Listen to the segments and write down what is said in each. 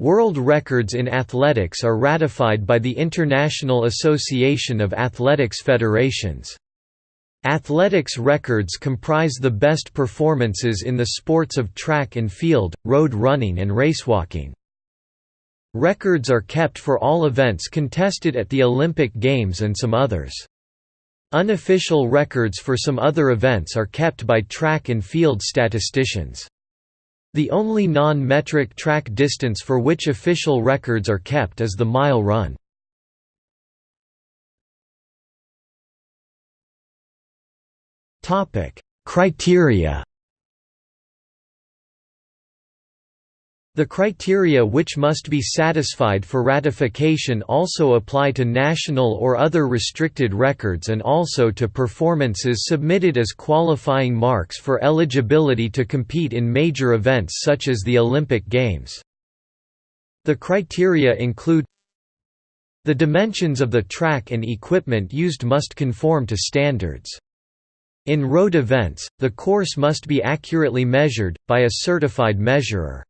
World records in athletics are ratified by the International Association of Athletics Federations. Athletics records comprise the best performances in the sports of track and field, road running and racewalking. Records are kept for all events contested at the Olympic Games and some others. Unofficial records for some other events are kept by track and field statisticians. The only non-metric track distance for which official records are kept is the mile run. Criteria The criteria which must be satisfied for ratification also apply to national or other restricted records and also to performances submitted as qualifying marks for eligibility to compete in major events such as the Olympic Games. The criteria include The dimensions of the track and equipment used must conform to standards. In road events, the course must be accurately measured, by a certified measurer.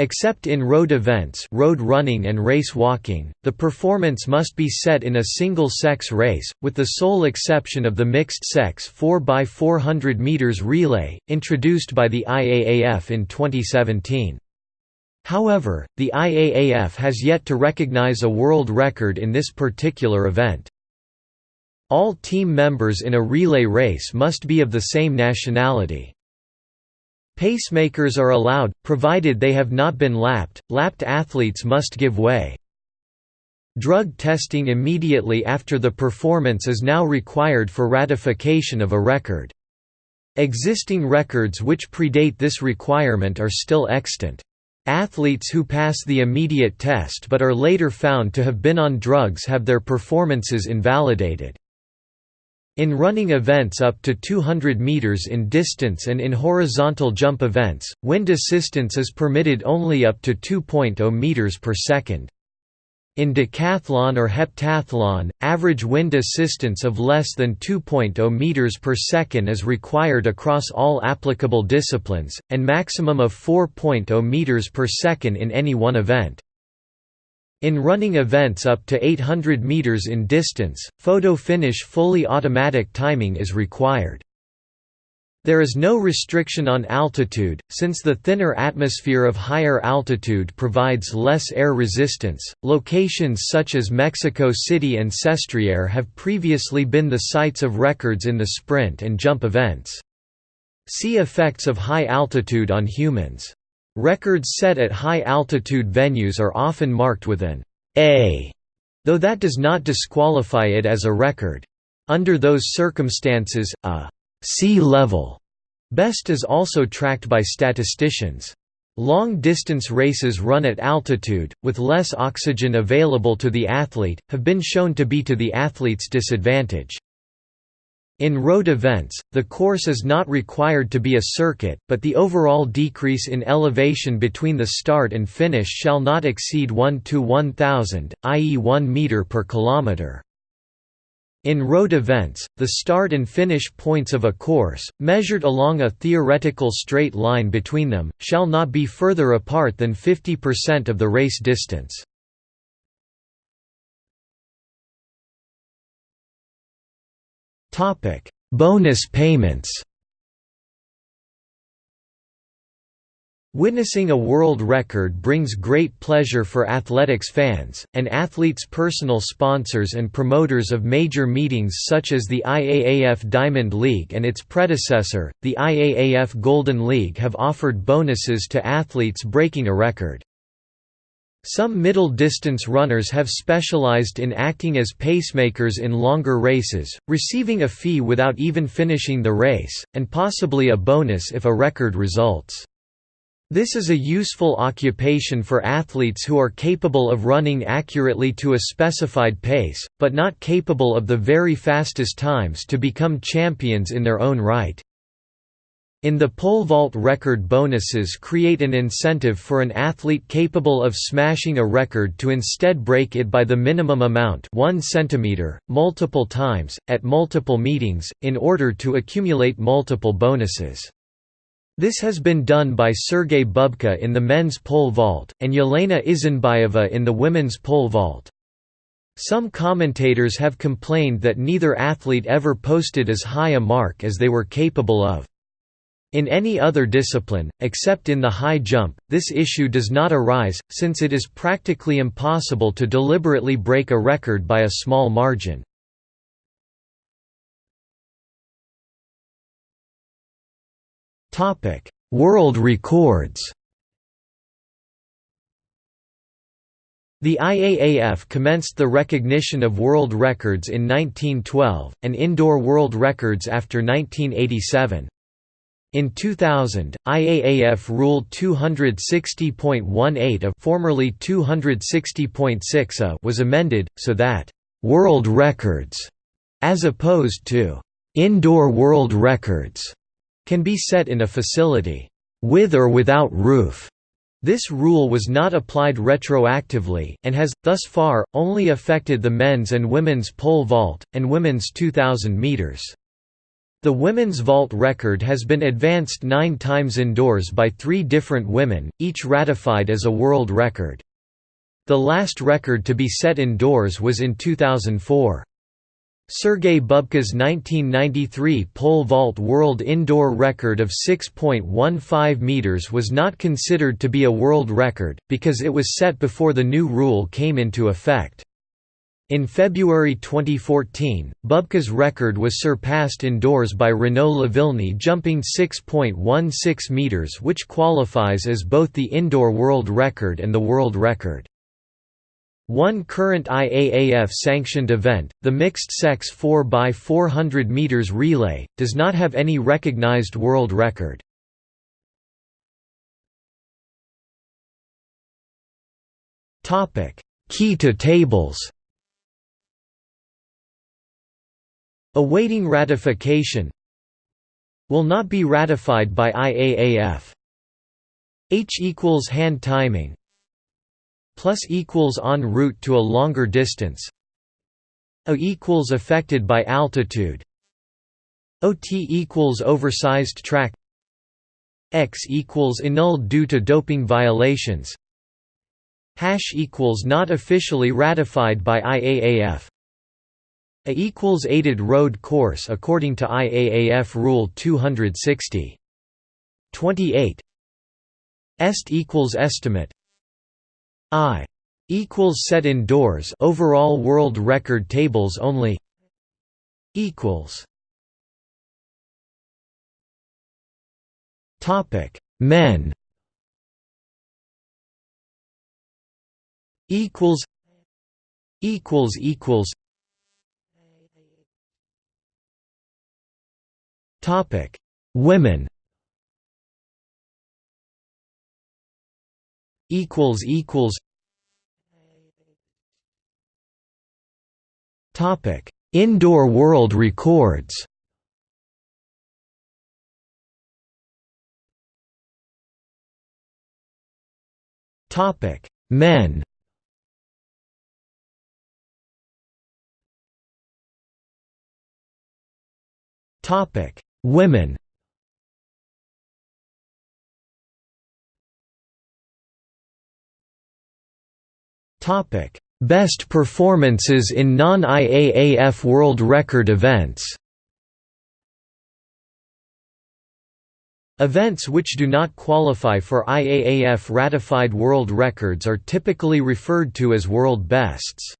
Except in road events road running and race walking, the performance must be set in a single-sex race, with the sole exception of the mixed-sex 4x400 meters relay, introduced by the IAAF in 2017. However, the IAAF has yet to recognize a world record in this particular event. All team members in a relay race must be of the same nationality. Pacemakers are allowed, provided they have not been lapped, lapped athletes must give way. Drug testing immediately after the performance is now required for ratification of a record. Existing records which predate this requirement are still extant. Athletes who pass the immediate test but are later found to have been on drugs have their performances invalidated. In running events up to 200 meters in distance and in horizontal jump events, wind assistance is permitted only up to 2.0 meters per second. In decathlon or heptathlon, average wind assistance of less than 2.0 meters per second is required across all applicable disciplines, and maximum of 4.0 meters per second in any one event. In running events up to 800 meters in distance, photo finish fully automatic timing is required. There is no restriction on altitude, since the thinner atmosphere of higher altitude provides less air resistance. Locations such as Mexico City and Sestriere have previously been the sites of records in the sprint and jump events. See effects of high altitude on humans. Records set at high-altitude venues are often marked with an A, though that does not disqualify it as a record. Under those circumstances, a sea level best is also tracked by statisticians. Long-distance races run at altitude, with less oxygen available to the athlete, have been shown to be to the athlete's disadvantage. In road events, the course is not required to be a circuit, but the overall decrease in elevation between the start and finish shall not exceed 1 to 1000, i.e. 1 meter per kilometer. In road events, the start and finish points of a course, measured along a theoretical straight line between them, shall not be further apart than 50% of the race distance. Topic: Bonus payments. Witnessing a world record brings great pleasure for athletics fans, and athletes' personal sponsors and promoters of major meetings such as the IAAF Diamond League and its predecessor, the IAAF Golden League have offered bonuses to athletes breaking a record. Some middle-distance runners have specialized in acting as pacemakers in longer races, receiving a fee without even finishing the race, and possibly a bonus if a record results. This is a useful occupation for athletes who are capable of running accurately to a specified pace, but not capable of the very fastest times to become champions in their own right. In the pole vault record bonuses create an incentive for an athlete capable of smashing a record to instead break it by the minimum amount 1 centimeter, multiple times, at multiple meetings, in order to accumulate multiple bonuses. This has been done by Sergei Bubka in the men's pole vault, and Yelena Isinbayeva in the women's pole vault. Some commentators have complained that neither athlete ever posted as high a mark as they were capable of. In any other discipline, except in the high jump, this issue does not arise, since it is practically impossible to deliberately break a record by a small margin. World records The IAAF commenced the recognition of world records in 1912, and indoor world records after 1987. In 2000, IAAF Rule 260.18 a formerly 260.6 a was amended, so that «world records» as opposed to «indoor world records» can be set in a facility with or without roof. This rule was not applied retroactively, and has, thus far, only affected the men's and women's pole vault, and women's 2,000 meters. The women's vault record has been advanced nine times indoors by three different women, each ratified as a world record. The last record to be set indoors was in 2004. Sergei Bubka's 1993 pole vault world indoor record of 6.15 meters was not considered to be a world record, because it was set before the new rule came into effect. In February 2014, Bubka's record was surpassed indoors by Renaud Lavillenie jumping 6.16 meters which qualifies as both the indoor world record and the world record. One current IAAF-sanctioned event, the mixed-sex 4x400 meters relay, does not have any recognized world record. Key to tables Awaiting ratification Will not be ratified by IAAF H equals hand timing plus equals en route to a longer distance. A equals affected by altitude. OT equals oversized track. X equals annulled due to doping violations. Hash equals not officially ratified by IAAF A equals aided road course according to IAAF Rule 260. 28 Est equals estimate. I equals set indoors overall world record tables only. Equals. Topic. Men. Equals. Equals equals topic. Women. Equals equals. Topic. Indoor world records. Topic. Men. Topic women Best performances in non-IAAF World Record events Events which do not qualify for IAAF-ratified world records are typically referred to as world bests.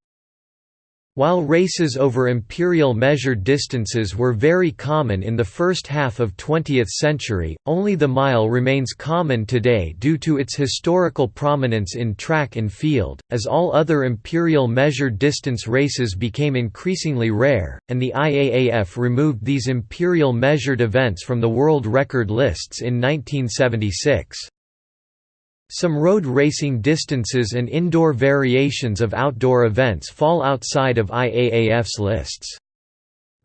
While races over imperial measured distances were very common in the first half of 20th century, only the mile remains common today due to its historical prominence in track and field, as all other imperial measured distance races became increasingly rare, and the IAAF removed these imperial measured events from the world record lists in 1976. Some road racing distances and indoor variations of outdoor events fall outside of IAAF's lists.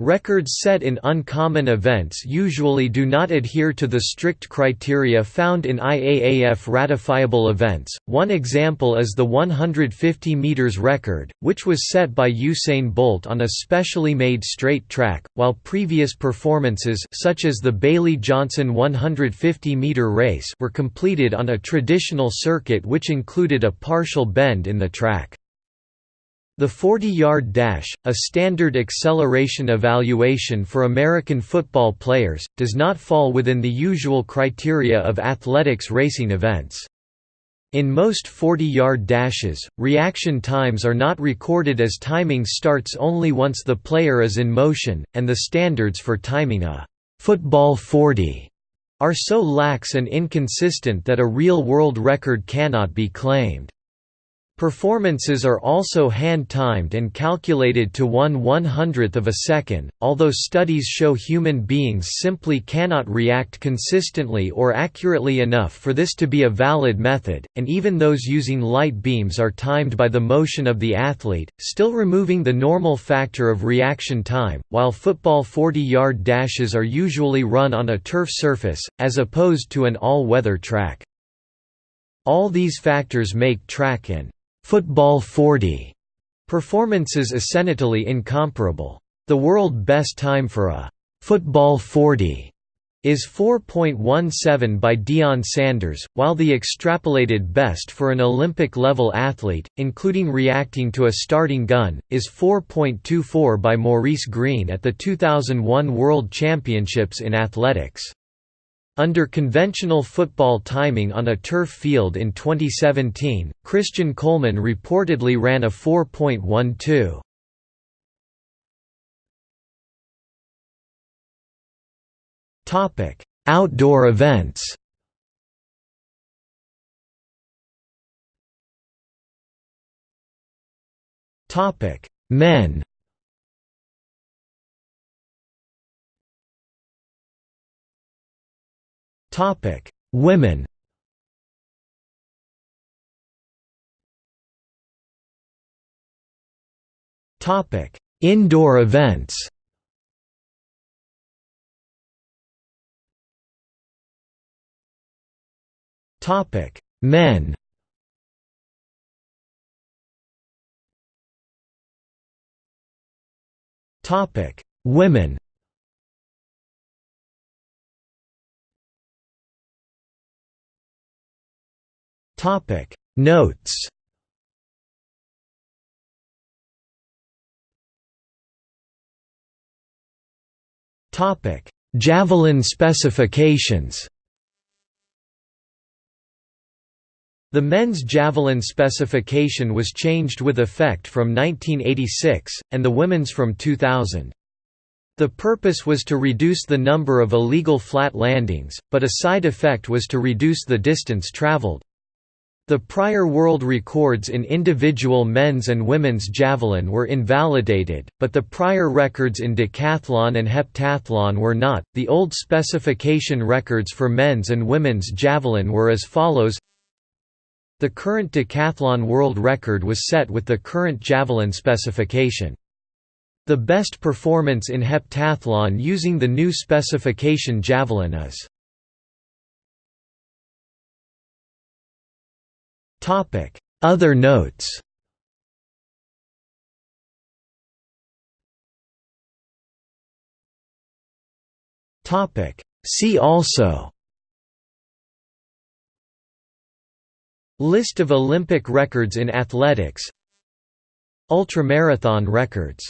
Records set in uncommon events usually do not adhere to the strict criteria found in IAAF ratifiable events. One example is the 150 meters record, which was set by Usain Bolt on a specially made straight track, while previous performances such as the Bailey Johnson 150 meter race were completed on a traditional circuit which included a partial bend in the track. The 40-yard dash, a standard acceleration evaluation for American football players, does not fall within the usual criteria of athletics racing events. In most 40-yard dashes, reaction times are not recorded as timing starts only once the player is in motion, and the standards for timing a «football 40» are so lax and inconsistent that a real world record cannot be claimed. Performances are also hand-timed and calculated to one one-hundredth of a second, although studies show human beings simply cannot react consistently or accurately enough for this to be a valid method, and even those using light beams are timed by the motion of the athlete, still removing the normal factor of reaction time, while football 40-yard dashes are usually run on a turf surface, as opposed to an all-weather track. All these factors make track and Football 40 performances essentially incomparable. The world best time for a football 40 is 4.17 by Deion Sanders, while the extrapolated best for an Olympic-level athlete, including reacting to a starting gun, is 4.24 by Maurice Greene at the 2001 World Championships in Athletics. Under conventional football timing on a turf field in 2017, Christian Coleman reportedly ran a 4.12. Topic: Outdoor events. Topic: Men. Topic: Women. Topic: Indoor events. Topic: Men. Topic: Women. Topic Notes Topic Javelin specifications The men's javelin specification was changed with effect from 1986, and the women's from 2000. The purpose was to reduce the number of illegal flat landings, but a side effect was to reduce the distance traveled. The prior world records in individual men's and women's javelin were invalidated, but the prior records in decathlon and heptathlon were not. The old specification records for men's and women's javelin were as follows The current decathlon world record was set with the current javelin specification. The best performance in heptathlon using the new specification javelin is Topic: Other notes. Topic: See also. List of Olympic records in athletics Ultramarathon records